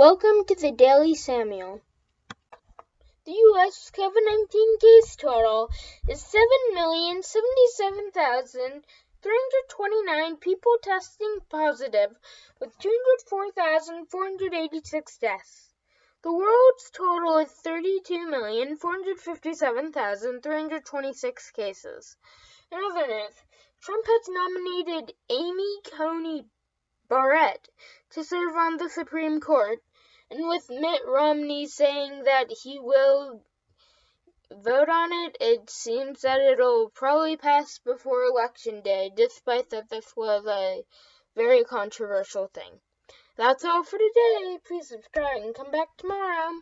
Welcome to the Daily Samuel. The U.S. COVID 19 case total is 7,077,329 people testing positive, with 204,486 deaths. The world's total is 32,457,326 cases. In other news, Trump has nominated Amy Coney Barrett to serve on the Supreme Court, and with Mitt Romney saying that he will vote on it, it seems that it'll probably pass before Election Day, despite that this was a very controversial thing. That's all for today. Please subscribe and come back tomorrow.